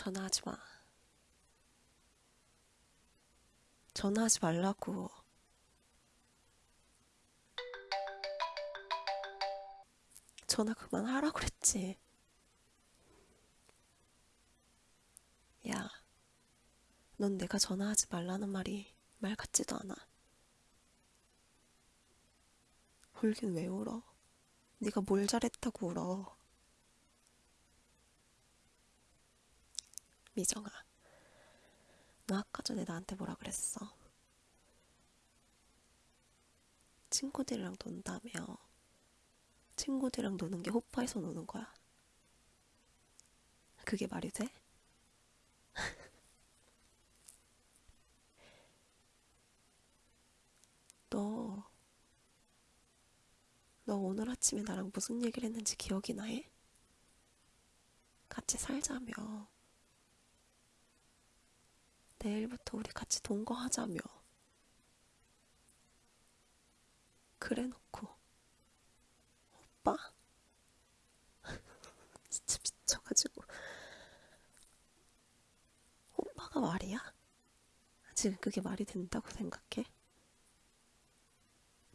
전화하지 마. 전화하지 말라고. 전화 그만하라고 그랬지. 야, 넌 내가 전화하지 말라는 말이 말 같지도 않아. 울긴 왜 울어? 네가 뭘 잘했다고 울어? 미정아, 너 아까 전에 나한테 뭐라 그랬어? 친구들이랑 논다며. 친구들이랑 노는 게 호파에서 노는 거야. 그게 말이 돼? 너, 너 오늘 아침에 나랑 무슨 얘기를 했는지 기억이 나 해? 같이 살자며. 내일부터 우리 같이 동거하자며. 그래 놓고. 오빠? 진짜 미쳐가지고. 오빠가 말이야? 지금 그게 말이 된다고 생각해?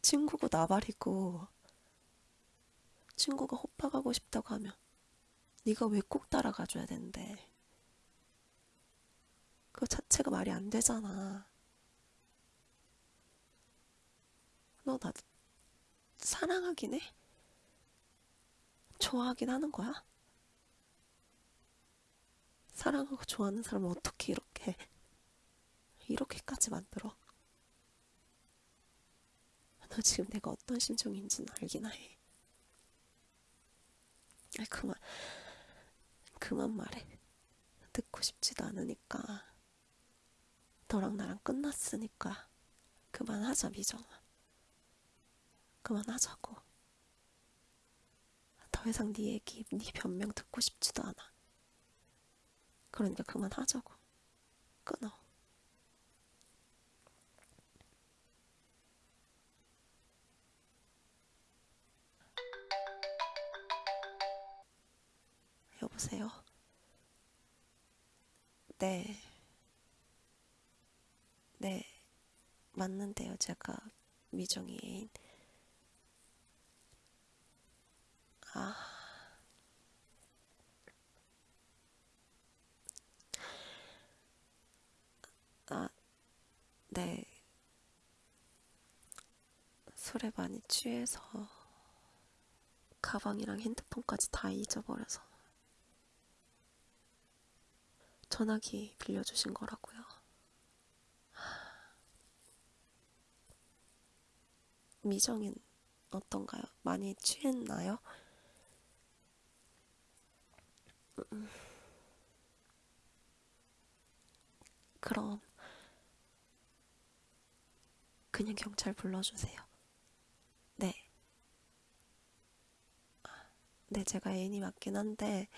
친구고 나발이고 친구가 호빠 가고 싶다고 하면 네가 왜 꼭 따라가줘야 되는데 그거 자체가 말이 안 되잖아 너 나 사랑하긴 해? 좋아하긴 하는 거야? 사랑하고 좋아하는 사람을 어떻게 이렇게 이렇게까지 만들어? 너 지금 내가 어떤 심정인지는 알긴 해. 아, 그만, 그만 말해. 듣고 싶지도 않으니까. 너랑 나랑 끝났으니까. 그만하자, 미정아. 그만하자고. 더 이상 네 얘기, 네 변명 듣고 싶지도 않아. 그러니까 그만하자고. 끊어. 여보세요? 네. 네. 맞는데요, 제가 미정이 애인. 아. 아, 네. 술에 많이 취해서 가방이랑 핸드폰까지 다 잊어버려서 전화기 빌려주신 거라고요. 미정인 어떤가요? 많이 취했나요? 음. 그럼 그냥 경찰 불러주세요. 네. 네, 제가 애인이 맞긴 한데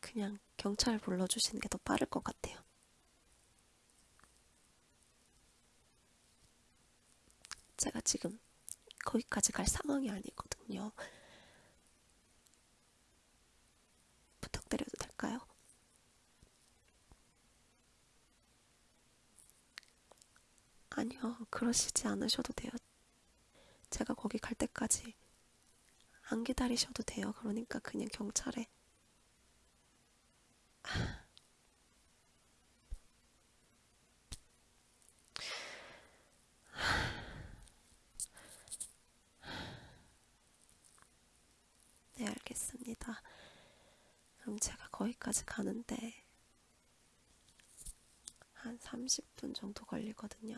그냥 경찰 불러주시는 게 더 빠를 것 같아요. 제가 지금 거기까지 갈 상황이 아니거든요. 부탁드려도 될까요? 아니요, 그러시지 않으셔도 돼요. 제가 거기 갈 때까지 안 기다리셔도 돼요. 그러니까 그냥 경찰에 네, 알겠습니다. 그럼 제가 거기까지 가는데 한 30분 정도 걸리거든요.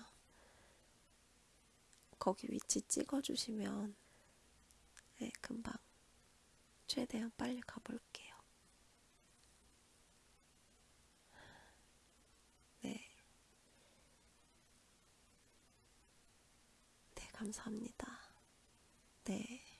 거기 위치 찍어주시면 네, 금방 최대한 빨리 가볼게요. 네. 네, 감사합니다. 네.